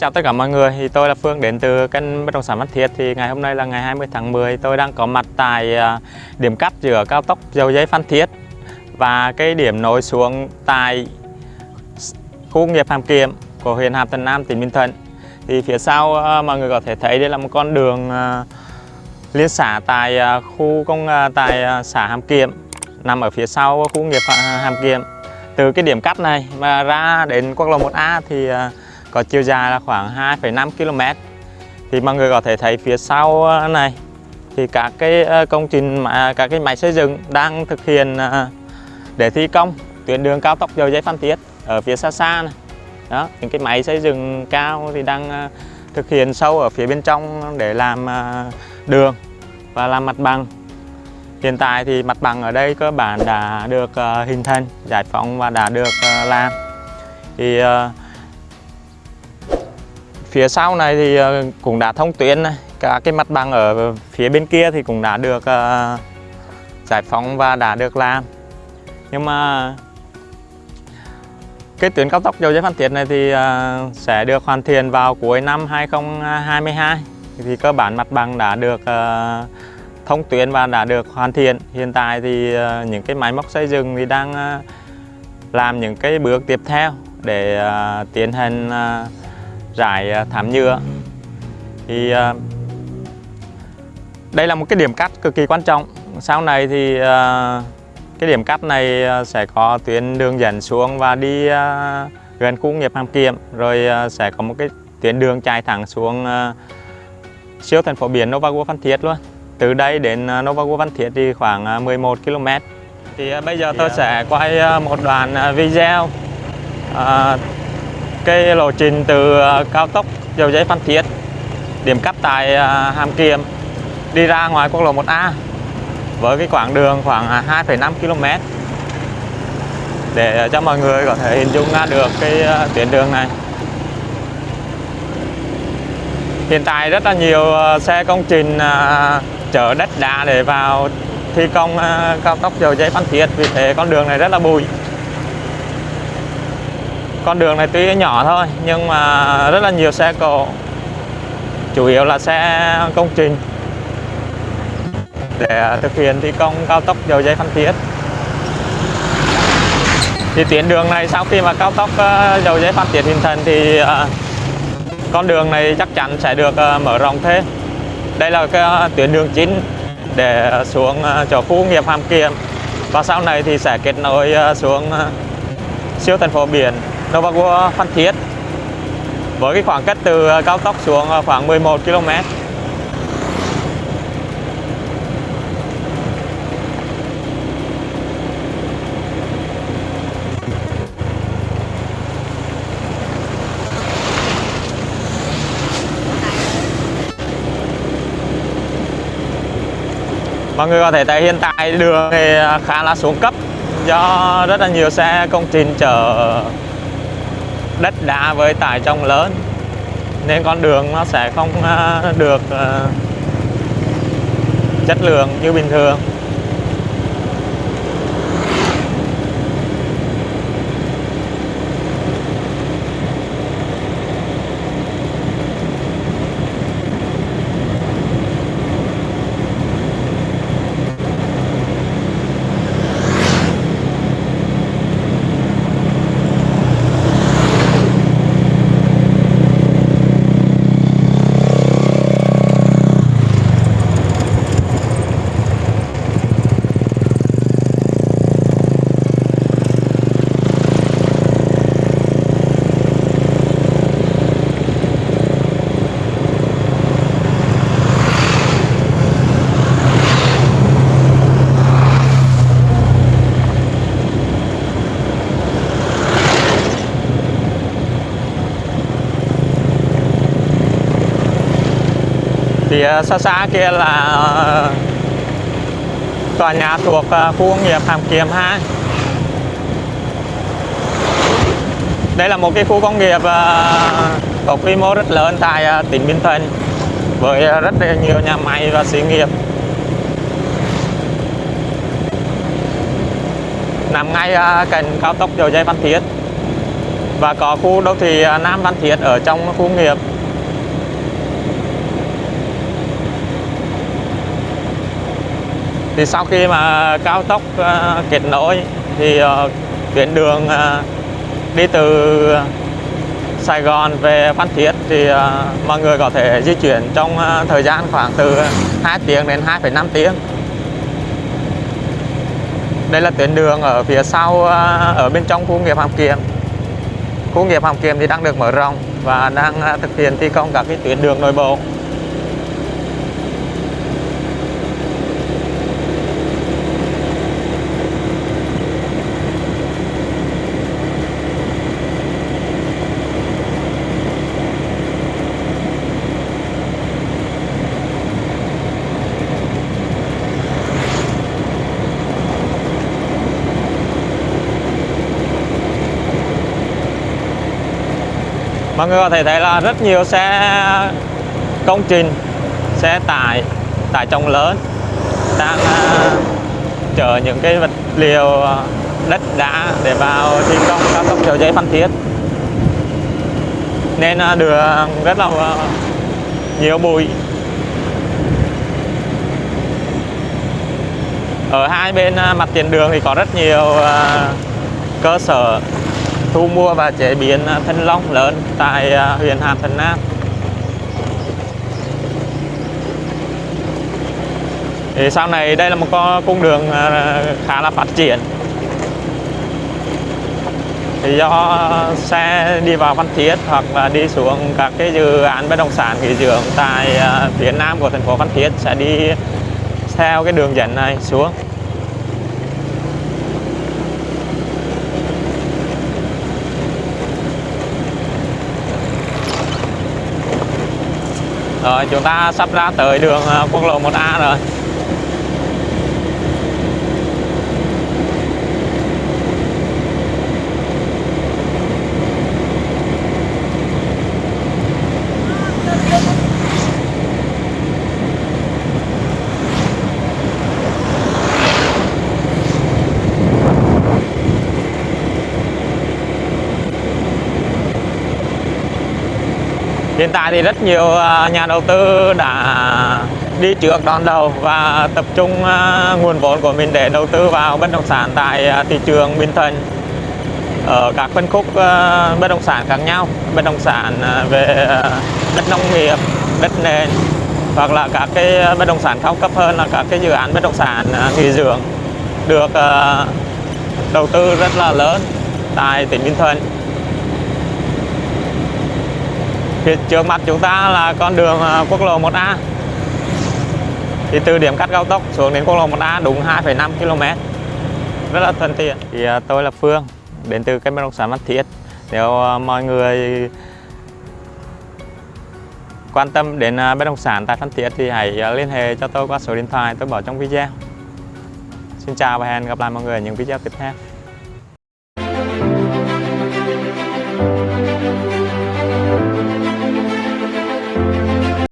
chào tất cả mọi người. Thì tôi là Phương đến từ kênh bất động sản Phan Thiết. Thì ngày hôm nay là ngày 20 tháng 10, tôi đang có mặt tại à, điểm cắt giữa cao tốc Dầu Giấy Phan Thiết và cái điểm nối xuống tại khu nghiệp Hàm Kiệm của huyện Hàm Thuận Nam, tỉnh Bình Thuận. Thì phía sau à, mọi người có thể thấy đây là một con đường à, liên xã tại khu công tại xã Hàm Kiệm nằm ở phía sau khu nghiệp Hàm Kiệm. Từ cái điểm cắt này mà ra đến quốc lộ 1A thì có chiều dài là khoảng 2,5 km thì mọi người có thể thấy phía sau ờ, này thì các cái ờ, công trình các cái máy xây dựng đang thực hiện ờ, để thi công tuyến đường cao tốc dầu dây Phan Thiết ở phía xa xa này. Đó những cái máy xây dựng cao thì đang thực hiện sâu ở phía bên trong để làm đường và làm mặt bằng. Hiện tại thì mặt bằng ở đây cơ bản đã được hình thành giải phóng và đã được làm. Thì Phía sau này thì ờ, cũng đã thông tuyến này. Cả cái mặt bằng ở phía bên kia thì cũng đã được ờ, giải phóng và đã được làm. Nhưng mà cái tuyến cao tốc dầu dây Phan Thiết này thì ờ, sẽ được hoàn thiện vào cuối năm 2022. Thì cơ bản mặt bằng đã được thông tuyến và đã được hoàn thiện. Hiện tại thì những cái máy móc xây dựng thì đang làm những cái bước tiếp theo để tiến hành rải à, thảm nhựa. Thì à, đây là một cái điểm cắt cực kỳ quan trọng. Sau này thì à, cái điểm cắt này sẽ có tuyến đường dẫn xuống và đi gần khu nghiệp Hàm Kiệm. Rồi sẽ có một cái tuyến đường chạy thẳng xuống siêu thành phố biển Novago Phan Thiết luôn. Từ đây đến Novago Phan Thiết thì khoảng 11 km thì bây giờ tôi sẽ quay một đoạn video cái lộ trình từ ờ, cao tốc dầu giấy Phan Thiết điểm cắt tại ờ, Hàm Kiệm đi ra ngoài quốc lộ 1A với cái quãng đường khoảng à, 2,5 km để ờ, cho mọi người có thể hình dung ra được cái tuyến đường này. Hiện tại rất là nhiều xe công trình à, chở đất đá để vào thi công cao tốc dầu giấy Phan Thiết vì thế con đường này rất là bụi con đường này tuy nhỏ thôi, nhưng mà rất là nhiều xe cộ. Chủ yếu là xe công trình. Để thực hiện thi công cao tốc dầu dây Phan Thiết. Thì tuyến đường này sau khi mà cao tốc ờ, dầu dây Phan Thiết hình thành thì ờ, con đường này chắc chắn sẽ được ờ, mở rộng thêm. Đây là cái tuyến đường chính để xuống chỗ khu nghiệp Hàm Kiệm. Và sau này thì sẽ kết nối xuống siêu thành phố biển. Novago Phan Thiết. Với cái khoảng cách từ ờ, cao tốc xuống ờ, khoảng 11 km Mọi người có thể thấy hiện tại đường thì ờ, khá là xuống cấp do rất là nhiều xe công trình chở đất đá với tải trọng lớn, nên con đường nó sẽ không ờ, được ờ, chất lượng như bình thường. Thì xa xa kia là ờ, tòa nhà thuộc ờ, khu công nghiệp Hàm Kiềm 2 đây là một cái khu công nghiệp ờ, có quy mô rất lớn tại tỉnh Bình Thuận với rất nhiều nhà máy và xí nghiệp. Nằm ngay cạnh cao tốc dầu dây Văn Thiết và có khu đô thị Nam Văn Thiết ở trong khu công nghiệp. Thì sau khi mà cao tốc ờ, kết nối thì ờ, tuyến đường ờ, đi từ Sài Gòn về Phan Thiết thì mọi người có thể di chuyển trong thời gian khoảng từ 2 tiếng đến 2,5 tiếng. Đây là tuyến đường ở phía sau ở bên trong khu nghiệp Hàm Kiệm khu nghiệp Hàm Kiệm thì đang được mở rộng và đang thực hiện thi công các cái tuyến đường nội bộ. Mọi người có thể thấy là rất nhiều xe công trình xe tải tải trọng lớn đang à, chở những cái vật liệu à, đất đá để vào thi công cao tốc dầu giấy phan thiết. Nên à, đường rất là à, nhiều bụi. Ở hai bên mặt tiền đường thì có rất nhiều cơ sở thu mua và chế biến à, thanh long lớn tại à, huyện Hàm Thuận Nam. Thì sau này đây là một con cung đường à, khá là phát triển. Thì do xe đi vào Phan Thiết hoặc là đi xuống các cái dự án bất động sản nghỉ dưỡng tại phía nam của thành phố Phan Thiết sẽ đi theo cái đường dẫn này xuống. Rồi chúng ta sắp ra tới đường à, quốc lộ 1A rồi. Hiện tại thì rất nhiều à, nhà đầu tư đã đi trước đón đầu và tập trung à, nguồn vốn của mình để đầu tư vào bất động sản tại à, thị trường Bình Thuận. Ở các phân khúc bất động sản khác nhau, bất động sản về đất nông nghiệp, đất nền, hoặc là các cái bất động sản cao cấp hơn là các cái dự án bất động sản nghỉ dưỡng được đầu tư rất là lớn tại tỉnh Bình Thuận. Phía trước mặt chúng ta là con đường à, quốc lộ 1A thì từ điểm cắt cao tốc xuống đến quốc lộ 1A đúng 2,5 km. Rất là thuận tiện. Thì à, tôi là Phương đến từ kênh bất động sản văn Thiết. Nếu à, mọi người quan tâm đến bất động sản tại văn Thiết thì hãy liên hệ cho tôi qua số điện thoại tôi bỏ trong video. Xin chào và hẹn gặp lại mọi người ở những video tiếp theo.